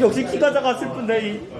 역시 키가 작아 슬픈데 이.